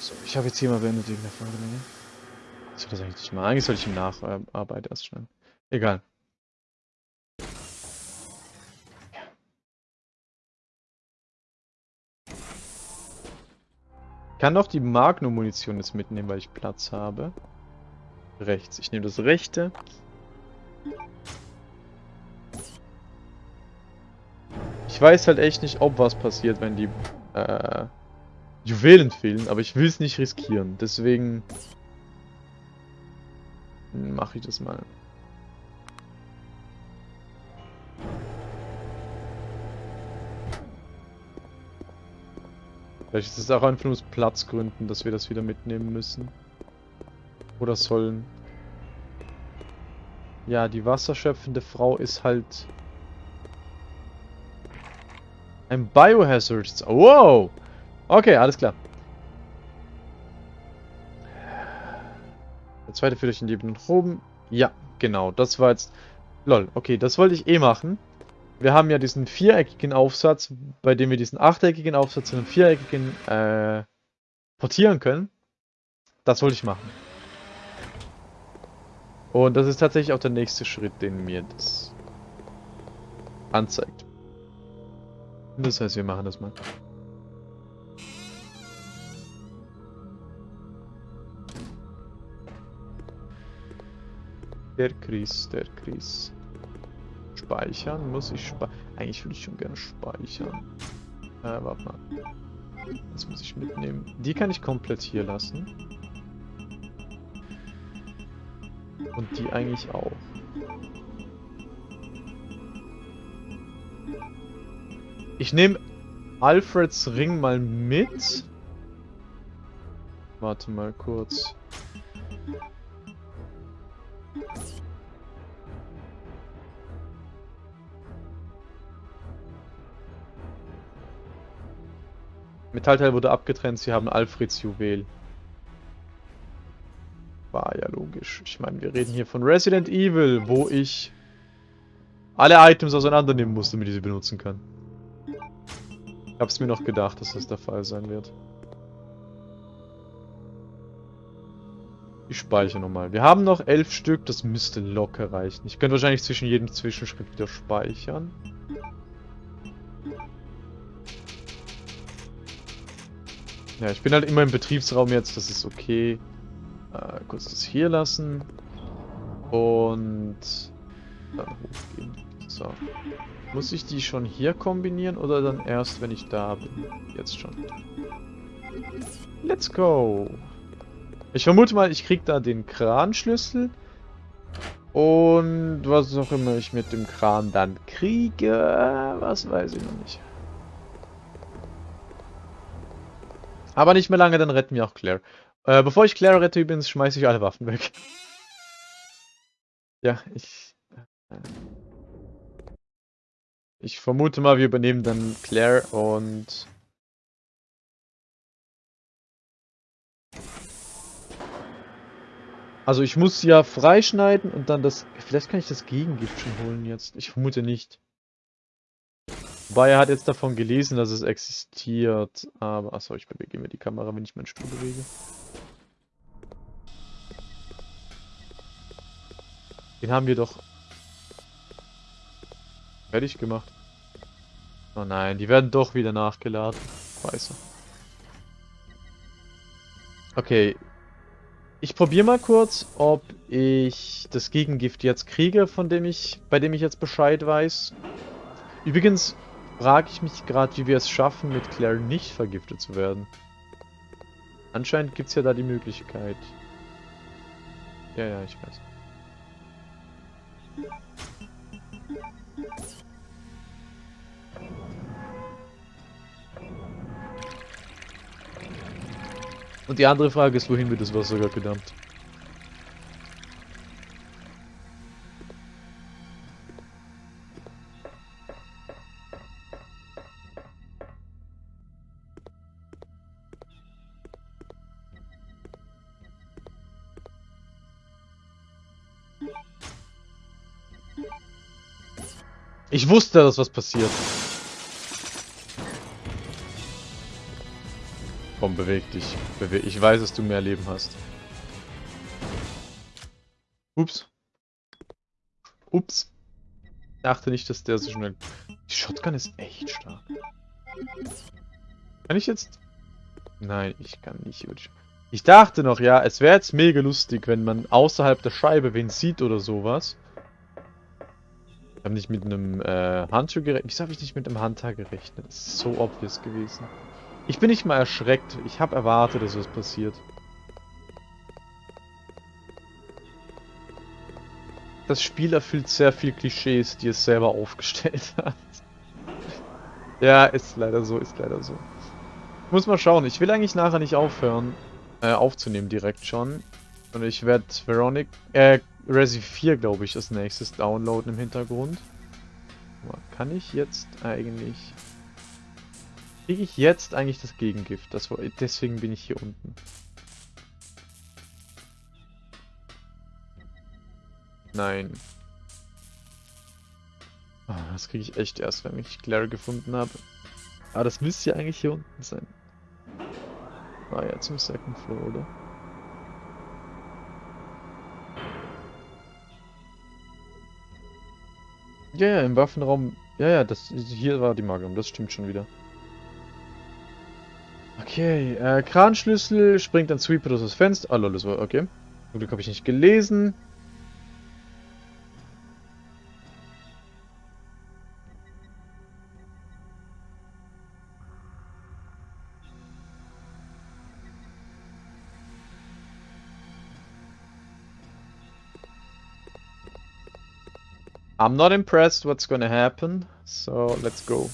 So, ich habe jetzt hier mal beendet wegen der Folgelänge. Ich soll das eigentlich nicht mal. Eigentlich soll ich im Nacharbeit erst schneiden. Egal. Ich kann noch die Magnum-Munition jetzt mitnehmen, weil ich Platz habe. Rechts. Ich nehme das rechte. Ich weiß halt echt nicht, ob was passiert, wenn die äh, Juwelen fehlen, aber ich will es nicht riskieren. Deswegen mache ich das mal. Vielleicht ist es auch einfach aus Platzgründen, dass wir das wieder mitnehmen müssen. Oder sollen. Ja, die wasserschöpfende Frau ist halt... Ein Biohazard. Wow! Okay, alles klar. Der zweite führt euch in die nach oben. Ja, genau. Das war jetzt... Lol, okay, das wollte ich eh machen. Wir haben ja diesen viereckigen Aufsatz, bei dem wir diesen achteckigen Aufsatz in einen viereckigen äh, portieren können. Das wollte ich machen. Und das ist tatsächlich auch der nächste Schritt, den mir das anzeigt. Das heißt, wir machen das mal. Der Chris, der Chris. Speichern? Muss ich speichern? Eigentlich würde ich schon gerne speichern. Äh, warte mal. Das muss ich mitnehmen. Die kann ich komplett hier lassen. Und die eigentlich auch. Ich nehme Alfreds Ring mal mit. Warte mal kurz. Metallteil wurde abgetrennt, sie haben Alfreds Juwel. War ja logisch. Ich meine, wir reden hier von Resident Evil, wo ich alle Items auseinandernehmen muss, damit ich sie benutzen kann. Ich hab's mir noch gedacht, dass das der Fall sein wird. Ich speichere nochmal. Wir haben noch elf Stück, das müsste locker reichen. Ich könnte wahrscheinlich zwischen jedem Zwischenschritt wieder speichern. Ja, ich bin halt immer im Betriebsraum jetzt, das ist okay. Äh, kurz das hier lassen. Und dann hochgehen. So. Muss ich die schon hier kombinieren oder dann erst, wenn ich da bin? Jetzt schon. Let's go! Ich vermute mal, ich krieg da den Kranschlüssel. Und was auch immer ich mit dem Kran dann kriege, was weiß ich noch nicht. Aber nicht mehr lange, dann retten wir auch Claire. Äh, bevor ich Claire rette übrigens, schmeiße ich alle Waffen weg. ja, ich... Äh, ich vermute mal, wir übernehmen dann Claire und... Also ich muss ja freischneiden und dann das... Vielleicht kann ich das Gegengift schon holen jetzt. Ich vermute nicht. Wobei er hat jetzt davon gelesen, dass es existiert. Aber, achso, ich bewege mir die Kamera, wenn ich meinen Stuhl bewege. Den haben wir doch fertig gemacht. Oh nein, die werden doch wieder nachgeladen. Scheiße. Okay. Ich probiere mal kurz, ob ich das Gegengift jetzt kriege, von dem ich, bei dem ich jetzt Bescheid weiß. Übrigens, frage ich mich gerade, wie wir es schaffen, mit Claire nicht vergiftet zu werden. Anscheinend gibt es ja da die Möglichkeit. Ja, ja, ich weiß. Und die andere Frage ist, wohin wird das Wasser gerade gedammt? Ich wusste, dass was passiert. Komm. Beweg dich. Beweg. Ich weiß, dass du mehr Leben hast. Ups. Ups. Ich dachte nicht, dass der so schnell... Die Shotgun ist echt stark. Kann ich jetzt... Nein, ich kann nicht. Ich dachte noch, ja, es wäre jetzt mega lustig, wenn man außerhalb der Scheibe wen sieht oder sowas. Ich habe nicht mit einem äh, Handschuh gerechnet. Wieso habe ich nicht mit einem Handtag gerechnet? Das ist so obvious gewesen. Ich bin nicht mal erschreckt. Ich habe erwartet, dass was passiert. Das Spiel erfüllt sehr viel Klischees, die es selber aufgestellt hat. ja, ist leider so, ist leider so. Ich muss mal schauen. Ich will eigentlich nachher nicht aufhören, äh, aufzunehmen direkt schon. Und ich werde Veronic, äh, Resi 4, glaube ich, als nächstes downloaden im Hintergrund. Kann ich jetzt eigentlich... Kriege ich jetzt eigentlich das Gegengift? Das, deswegen bin ich hier unten. Nein. Oh, das kriege ich echt erst, wenn ich Claire gefunden habe. Aber das müsste ja eigentlich hier unten sein. Ah ja, zum Second Floor, oder? Ja, ja, im Waffenraum. Ja, ja, das hier war die Magnum, das stimmt schon wieder. Okay, äh, Kranschlüssel springt ein Sweeper durch das Fenster. Ah, lol, das war okay. Zum Glück habe ich nicht gelesen. I'm not impressed what's gonna happen, so let's go.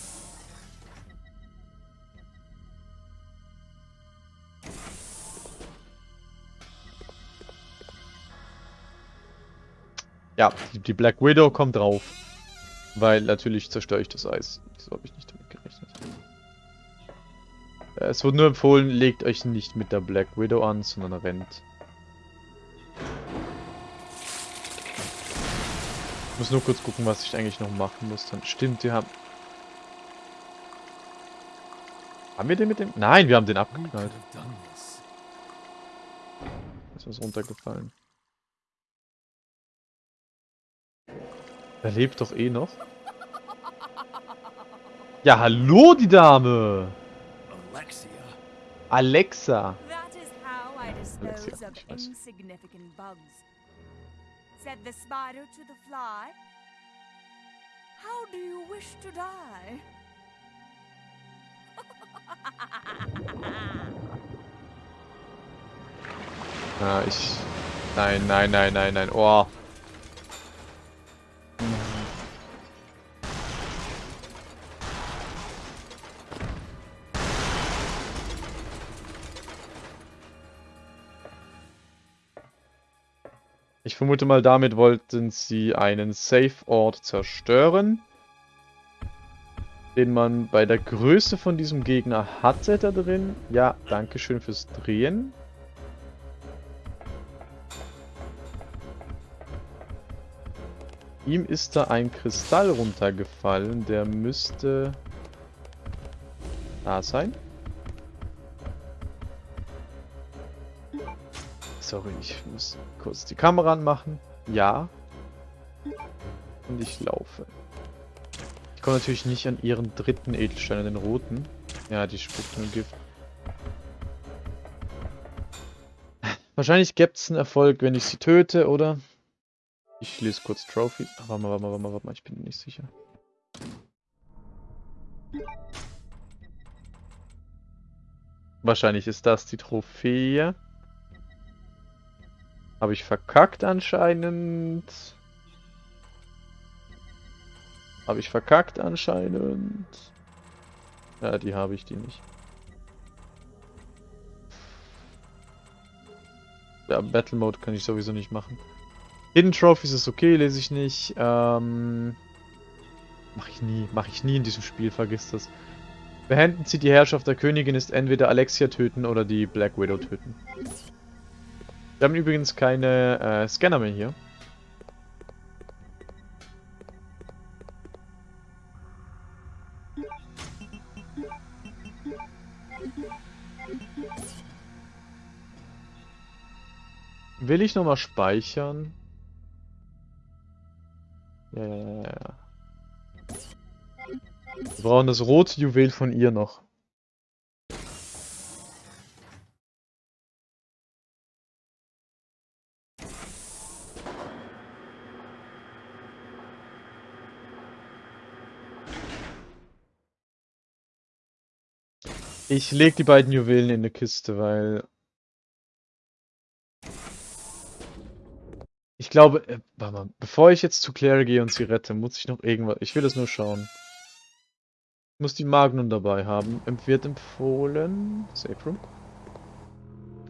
Ja, die Black Widow kommt drauf. Weil natürlich zerstöre ich das Eis. So habe ich nicht damit gerechnet. Es wurde nur empfohlen, legt euch nicht mit der Black Widow an, sondern rennt. Ich muss nur kurz gucken, was ich eigentlich noch machen muss. Dann stimmt, die haben... Haben wir den mit dem... Nein, wir haben den abgeknallt. Ist was runtergefallen. Er lebt doch eh noch. Ja, hallo, die Dame! Alexia. Alexa. Alexia, ich weiß. Said the spider to the fly. How do you wish to die? ich... Nein, nein, nein, nein, nein. Oh. Ich vermute mal, damit wollten sie einen Safe-Ort zerstören. Den man bei der Größe von diesem Gegner hatte da drin. Ja, danke schön fürs Drehen. Ihm ist da ein Kristall runtergefallen. Der müsste da sein. Sorry, ich muss kurz die Kamera anmachen. Ja. Und ich laufe. Ich komme natürlich nicht an ihren dritten Edelstein, an den roten. Ja, die spuckt nur Gift. Wahrscheinlich gibt es einen Erfolg, wenn ich sie töte, oder? Ich lese kurz Trophy. Warte mal, warte mal, warte mal, warte mal, ich bin nicht sicher. Wahrscheinlich ist das die Trophäe. Habe ich verkackt anscheinend. Habe ich verkackt anscheinend. Ja, die habe ich, die nicht. Ja, Battle Mode kann ich sowieso nicht machen. Hidden Trophies ist okay, lese ich nicht. Ähm, mache ich nie, mache ich nie in diesem Spiel, vergiss das. Beenden Sie die Herrschaft der Königin ist entweder Alexia töten oder die Black Widow töten. Wir haben übrigens keine äh, Scanner mehr hier. Will ich nochmal speichern? Ja, ja, ja. Wir brauchen das rote Juwel von ihr noch. Ich leg die beiden Juwelen in eine Kiste, weil... Ich glaube, äh, warte mal, bevor ich jetzt zu Claire gehe und sie rette, muss ich noch irgendwas... Ich will das nur schauen. Ich muss die Magnum dabei haben. Wird empfohlen... Safe Room.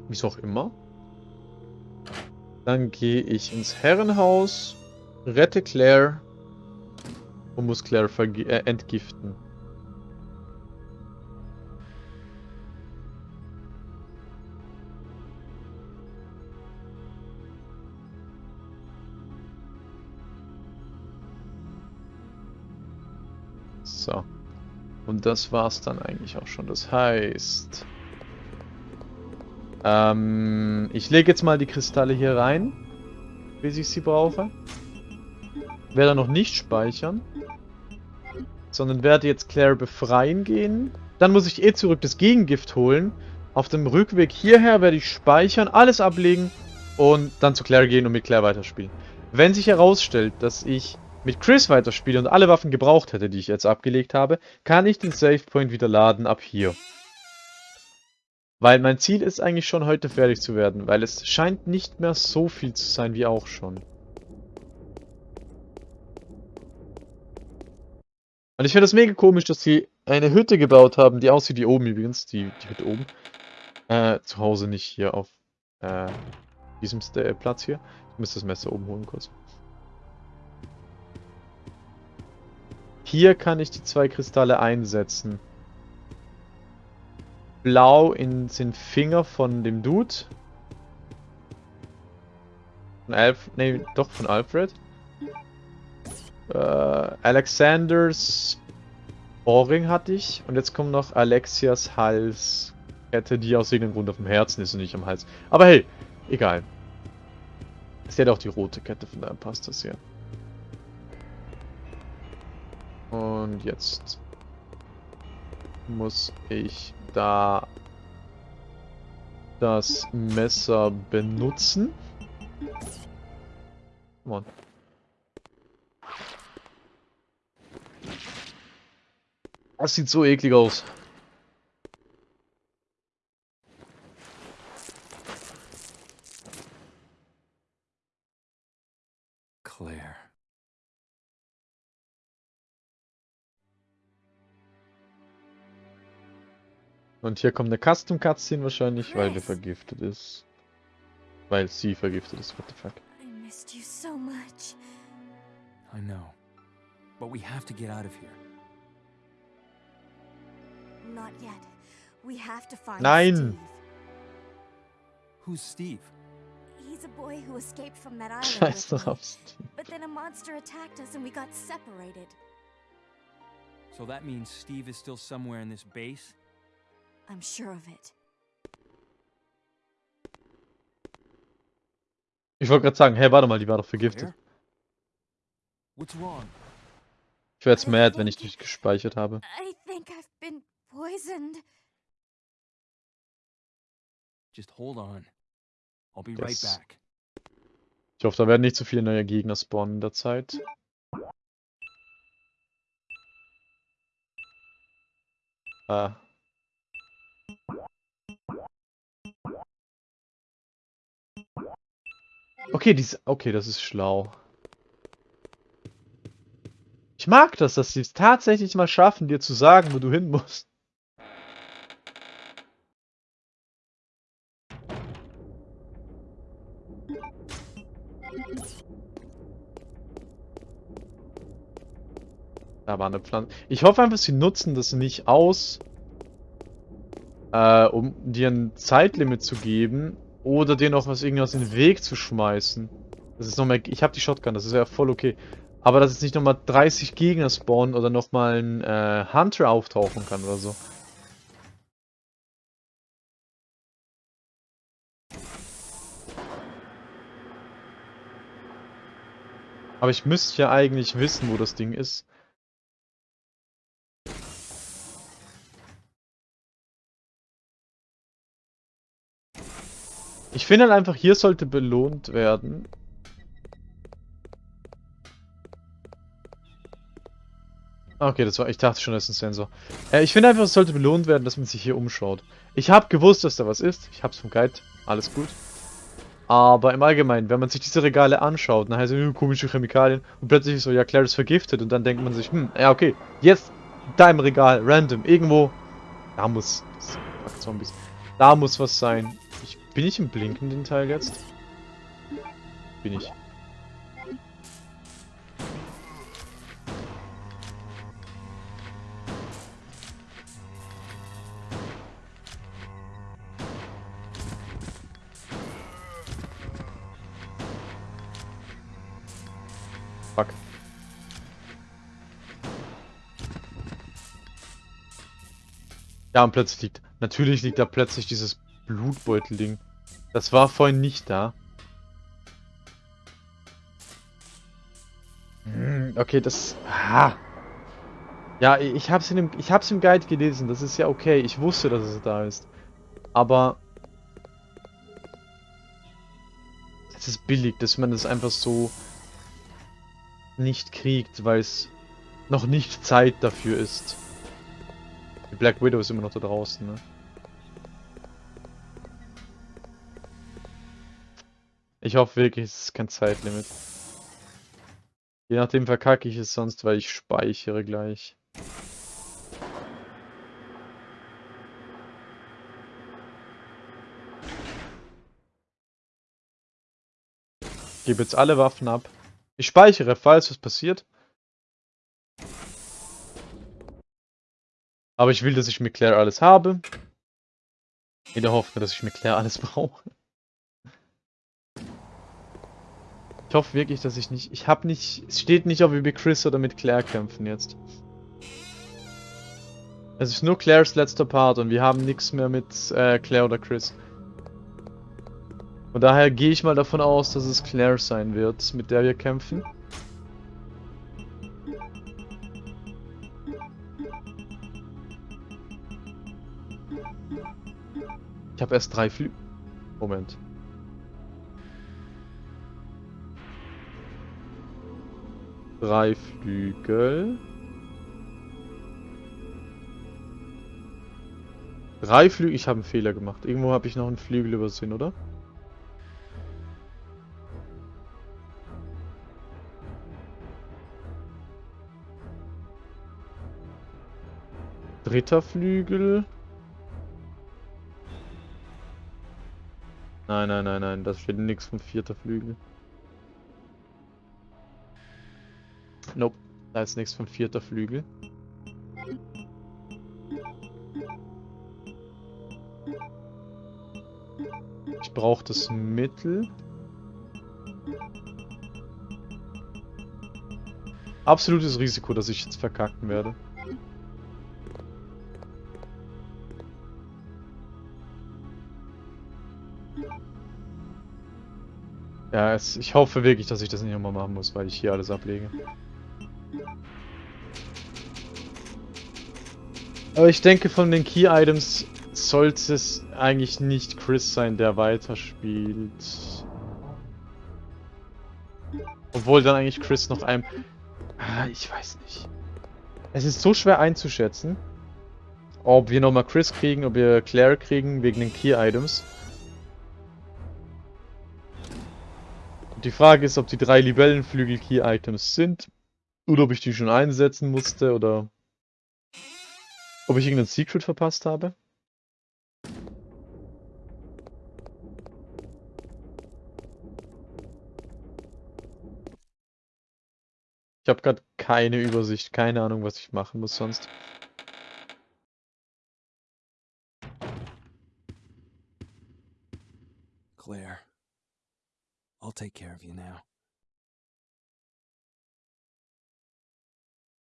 Wieso auch immer. Dann gehe ich ins Herrenhaus, rette Claire und muss Claire äh, entgiften. So. Und das war's dann eigentlich auch schon. Das heißt... Ähm, ich lege jetzt mal die Kristalle hier rein, bis ich sie brauche. Werde noch nicht speichern. Sondern werde jetzt Claire befreien gehen. Dann muss ich eh zurück das Gegengift holen. Auf dem Rückweg hierher werde ich speichern, alles ablegen und dann zu Claire gehen und mit Claire weiterspielen. Wenn sich herausstellt, dass ich mit Chris weiterspiele und alle Waffen gebraucht hätte, die ich jetzt abgelegt habe, kann ich den Save Point wieder laden ab hier. Weil mein Ziel ist eigentlich schon heute fertig zu werden, weil es scheint nicht mehr so viel zu sein wie auch schon. Und ich finde es mega komisch, dass sie eine Hütte gebaut haben, die aussieht wie oben übrigens, die, die Hütte oben. Äh, zu Hause nicht hier auf äh, diesem St Platz hier. Ich muss das Messer oben holen kurz. Hier kann ich die zwei Kristalle einsetzen. Blau in den Finger von dem Dude. Von Alf... Nee, doch von Alfred. Äh, Alexanders Ohrring hatte ich. Und jetzt kommt noch Alexias Halskette, die aus irgendeinem Grund auf dem Herzen ist und nicht am Hals. Aber hey, egal. Sie hat auch die rote Kette, von daher passt das hier. Und jetzt muss ich da das Messer benutzen. Come on. Das sieht so eklig aus. Und hier kommt eine Custom Cutscene wahrscheinlich, weil der vergiftet ist. Weil sie vergiftet ist, what the fuck. I missed you so much. I know. But we have to get out of here. Not yet. We have to find Nein. Steve. Who's Steve? He's a boy who escaped from that island. Scheiß drauf, Steve. But then a monster attacked us and we got separated. So that means Steve is still somewhere in this base? I'm sure of it. Ich wollte gerade sagen, hey, warte mal, die war doch vergiftet. Ich wäre jetzt mad, wenn ich dich gespeichert habe. I think I've been poisoned. Just hold on. I'll be right back. Ich hoffe, da werden nicht zu viele neue Gegner spawnen in der Zeit. Ah, Okay, dies, okay, das ist schlau. Ich mag das, dass sie es tatsächlich mal schaffen, dir zu sagen, wo du hin musst. Da war eine Pflanze. Ich hoffe einfach, sie nutzen das nicht aus, äh, um dir ein Zeitlimit zu geben oder denen auch was irgendwas in den Weg zu schmeißen. Das ist noch. Ich habe die Shotgun, das ist ja voll okay. Aber dass jetzt nicht nochmal 30 Gegner spawnen oder nochmal ein äh, Hunter auftauchen kann oder so. Aber ich müsste ja eigentlich wissen, wo das Ding ist. Ich finde halt einfach, hier sollte belohnt werden. Okay, das war, ich dachte schon, das ist ein Sensor. Äh, ich finde einfach, es sollte belohnt werden, dass man sich hier umschaut. Ich habe gewusst, dass da was ist. Ich hab's vom Guide. Alles gut. Aber im Allgemeinen, wenn man sich diese Regale anschaut, dann heißt es, hm, komische Chemikalien und plötzlich ist so, ja, Claire ist vergiftet und dann denkt man sich, hm, ja, okay, jetzt da im Regal, random, irgendwo, da muss, fuck, Zombies, da muss was sein. Bin ich im blinkenden Teil jetzt? Bin ich. Fuck. Ja, und plötzlich liegt... Natürlich liegt da plötzlich dieses Blutbeutel-Ding. Das war vorhin nicht da. Hm, okay, das... Ah. Ja, ich hab's, in dem, ich hab's im Guide gelesen. Das ist ja okay. Ich wusste, dass es da ist. Aber... Es ist billig, dass man das einfach so nicht kriegt, weil es noch nicht Zeit dafür ist. Die Black Widow ist immer noch da draußen, ne? Ich hoffe wirklich, es ist kein Zeitlimit. Je nachdem verkacke ich es sonst, weil ich speichere gleich. Ich gebe jetzt alle Waffen ab. Ich speichere, falls was passiert. Aber ich will, dass ich mit Claire alles habe. In der Hoffnung, dass ich mit Claire alles brauche. Ich hoffe wirklich, dass ich nicht... Ich habe nicht... Es steht nicht, ob wir mit Chris oder mit Claire kämpfen jetzt. Es ist nur Claires letzter Part und wir haben nichts mehr mit äh, Claire oder Chris. Und daher gehe ich mal davon aus, dass es Claire sein wird, mit der wir kämpfen. Ich habe erst drei Flü... Moment. Drei Flügel. Drei Flügel... Ich habe einen Fehler gemacht. Irgendwo habe ich noch einen Flügel übersehen, oder? Dritter Flügel. Nein, nein, nein, nein, das steht nichts vom vierter Flügel. Nope, da ist nichts vom vierter Flügel. Ich brauche das Mittel. Absolutes Risiko, dass ich jetzt verkacken werde. Ja, es, ich hoffe wirklich, dass ich das nicht nochmal machen muss, weil ich hier alles ablege. Aber ich denke, von den Key-Items sollte es eigentlich nicht Chris sein, der weiterspielt. Obwohl dann eigentlich Chris noch einem... Ah, ich weiß nicht. Es ist so schwer einzuschätzen, ob wir nochmal Chris kriegen, ob wir Claire kriegen, wegen den Key-Items. Die Frage ist, ob die drei Libellenflügel Key-Items sind. Oder ob ich die schon einsetzen musste oder ob ich irgendein Secret verpasst habe. Ich habe gerade keine Übersicht, keine Ahnung, was ich machen muss sonst. Claire. I'll take care of you now.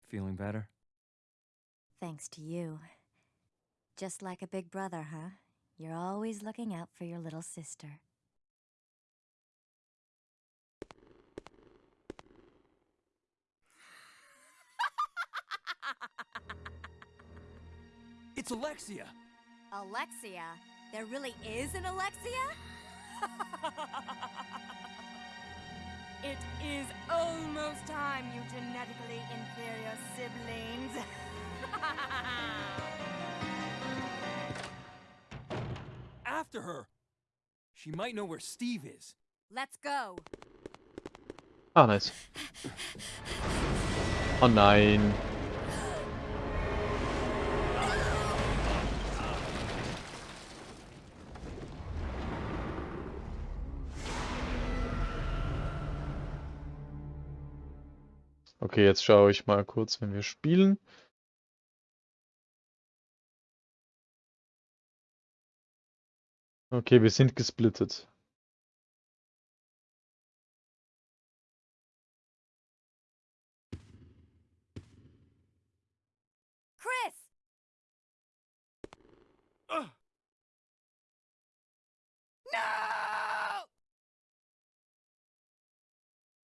Feeling better? Thanks to you. Just like a big brother, huh? You're always looking out for your little sister. it's Alexia! Alexia? There really is an Alexia? After her. She might know where Steve is. Let's go. Ah, nice. Oh nein. Okay, jetzt schaue ich mal kurz, wenn wir spielen. Okay, wir sind gesplittet. Chris! No!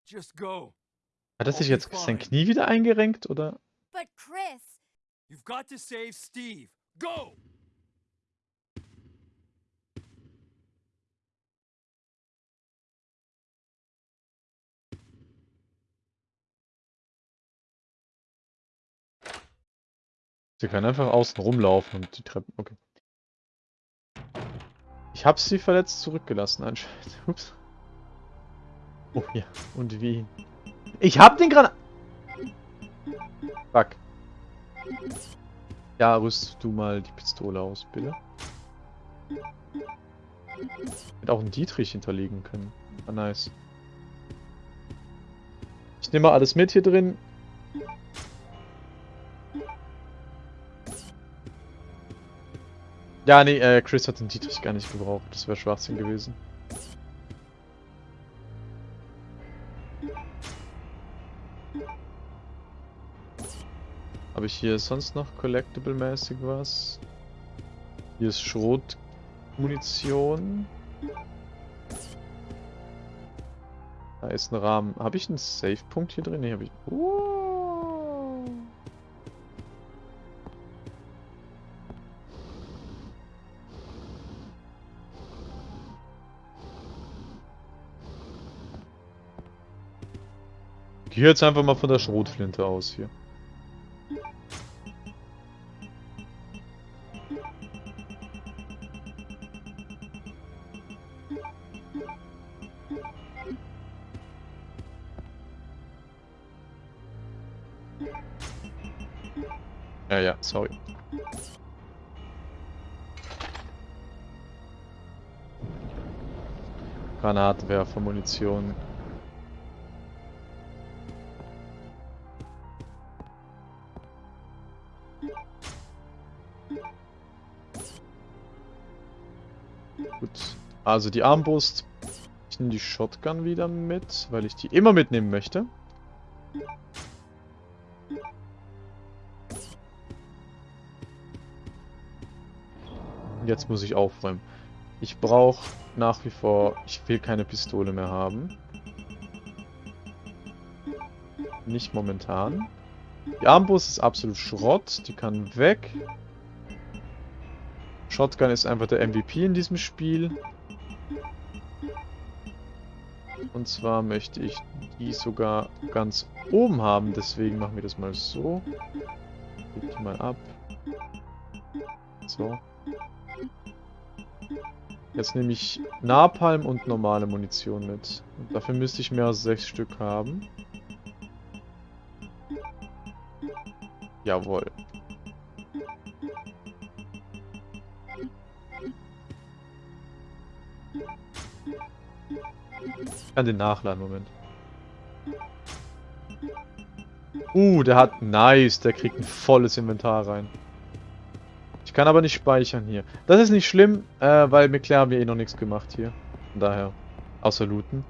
Just go. Hat er sich jetzt sein. Knie wieder eingerenkt, oder? But Chris! You've got to save Steve. Go! Sie kann einfach außen rumlaufen und die Treppen. Okay. Ich habe sie verletzt zurückgelassen anscheinend. Ups. Oh ja. Und wie? Ich hab den Granat. Fuck. Ja, rüst du mal die Pistole aus, bitte. Hätte auch einen Dietrich hinterlegen können. Ah, nice. Ich nehme mal alles mit hier drin. Ja, nee, äh, Chris hat den Dietrich gar nicht gebraucht. Das wäre Schwachsinn gewesen. Habe ich hier sonst noch Collectible-mäßig was? Hier ist Schrotmunition. Da ist ein Rahmen. Habe ich einen Save-Punkt hier drin? Nee, habe ich. Uh. Gehe jetzt einfach mal von der Schrotflinte aus hier. Ja, ja, sorry. Granatwerfer, Munition. Also die Armbrust. Ich nehme die Shotgun wieder mit, weil ich die immer mitnehmen möchte. Jetzt muss ich aufräumen. Ich brauche nach wie vor... Ich will keine Pistole mehr haben. Nicht momentan. Die Armbrust ist absolut Schrott. Die kann weg. Shotgun ist einfach der MVP in diesem Spiel. Und zwar möchte ich die sogar ganz oben haben. Deswegen machen wir das mal so. Leg die mal ab. So. Jetzt nehme ich Napalm und normale Munition mit. Und dafür müsste ich mehr als sechs Stück haben. Jawohl. Kann den nachladen, Moment. Uh, der hat... Nice, der kriegt ein volles Inventar rein. Ich kann aber nicht speichern hier. Das ist nicht schlimm, äh, weil mit Claire haben wir eh noch nichts gemacht hier. Von daher. Außer looten.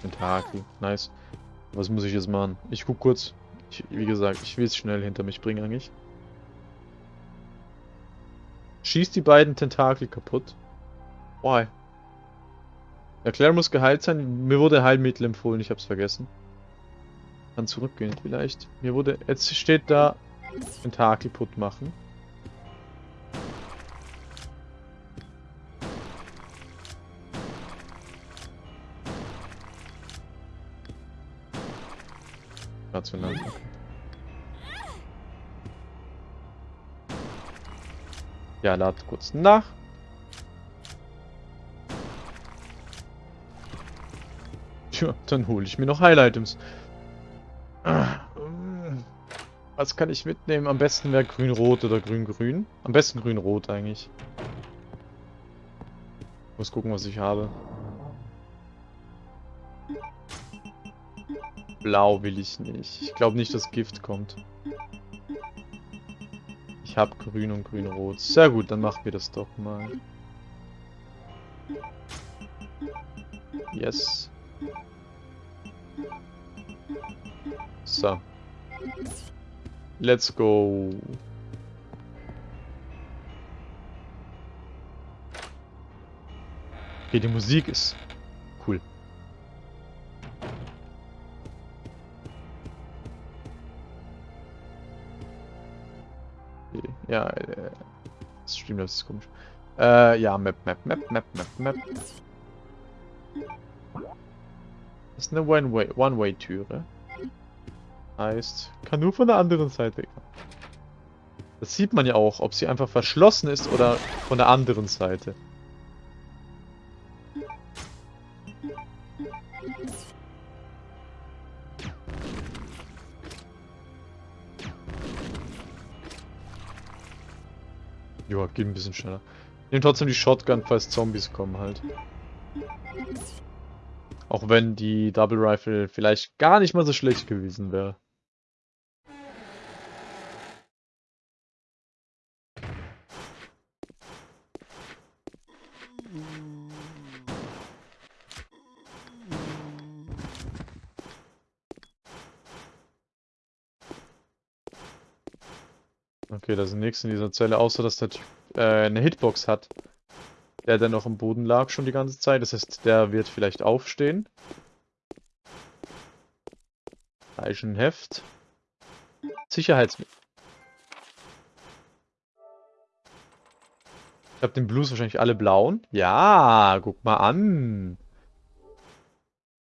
Tentakel. Nice. Was muss ich jetzt machen? Ich guck kurz. Ich, wie gesagt, ich will es schnell hinter mich bringen eigentlich. Schieß die beiden Tentakel kaputt. Why? Ja, Claire muss geheilt sein. Mir wurde Heilmittel empfohlen, ich hab's vergessen. Kann zurückgehen vielleicht. Mir wurde... Jetzt steht da... Tentakel putt machen. Rational. Ja, lad kurz nach. Tja, dann hole ich mir noch Highlight-Items. Was kann ich mitnehmen? Am besten wäre grün-rot oder grün-grün. Am besten grün-rot eigentlich. Muss gucken, was ich habe. Blau will ich nicht. Ich glaube nicht, dass Gift kommt. Ich habe grün und grün-rot. Sehr gut, dann machen wir das doch mal. Yes. So. Let's go. Okay, die Musik ist ja, äh, Streamlabs ist komisch. Äh, ja, Map, Map, Map, Map, Map, Map. Das ist eine One-Way-Türe. Heißt, kann nur von der anderen Seite. Das sieht man ja auch, ob sie einfach verschlossen ist oder von der anderen Seite. Ein bisschen schneller. Nimm trotzdem die Shotgun, falls Zombies kommen halt. Auch wenn die Double Rifle vielleicht gar nicht mal so schlecht gewesen wäre. Okay, da sind nichts in dieser Zelle, außer dass der Typ äh, eine Hitbox hat. Der, der noch im Boden lag schon die ganze Zeit. Das heißt, der wird vielleicht aufstehen. Leichenheft. Sicherheitsmittel. Ich habe den Blues wahrscheinlich alle blauen. Ja, guck mal an.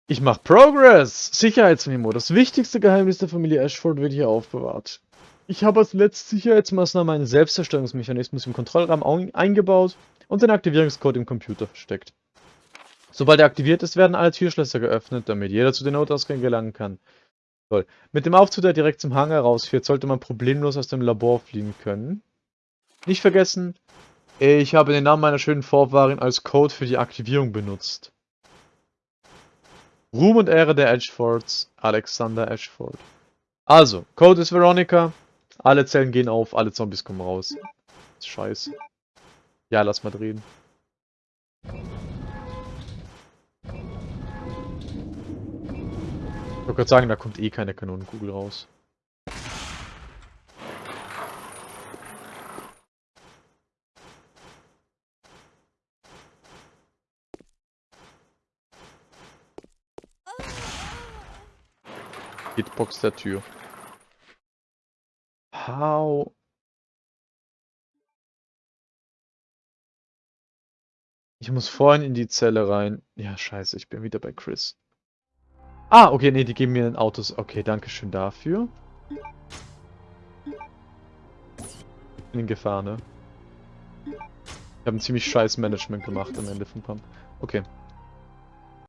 Ich mach Progress. Sicherheitsmemo. Das wichtigste Geheimnis der Familie Ashford wird hier aufbewahrt. Ich habe als letzte Sicherheitsmaßnahme einen Selbstzerstörungsmechanismus im Kontrollraum eingebaut und den Aktivierungscode im Computer versteckt. Sobald er aktiviert ist, werden alle Türschlösser geöffnet, damit jeder zu den Notausgängen gelangen kann. Toll. Mit dem Aufzug, der direkt zum Hangar rausführt, sollte man problemlos aus dem Labor fliehen können. Nicht vergessen, ich habe den Namen meiner schönen Vorfahrin als Code für die Aktivierung benutzt. Ruhm und Ehre der Ashfords, Alexander Ashford. Also, Code ist Veronica, alle Zellen gehen auf, alle Zombies kommen raus. Scheiße. Ja, lass mal drehen. Ich wollte gerade sagen, da kommt eh keine Kanonenkugel raus. Hitbox der Tür. How? Ich muss vorhin in die Zelle rein. Ja, scheiße, ich bin wieder bei Chris. Ah, okay, nee, die geben mir ein Autos. Okay, danke schön dafür. In Gefahr, ne? Ich habe ein ziemlich scheiß Management gemacht am Ende von Pump. Okay.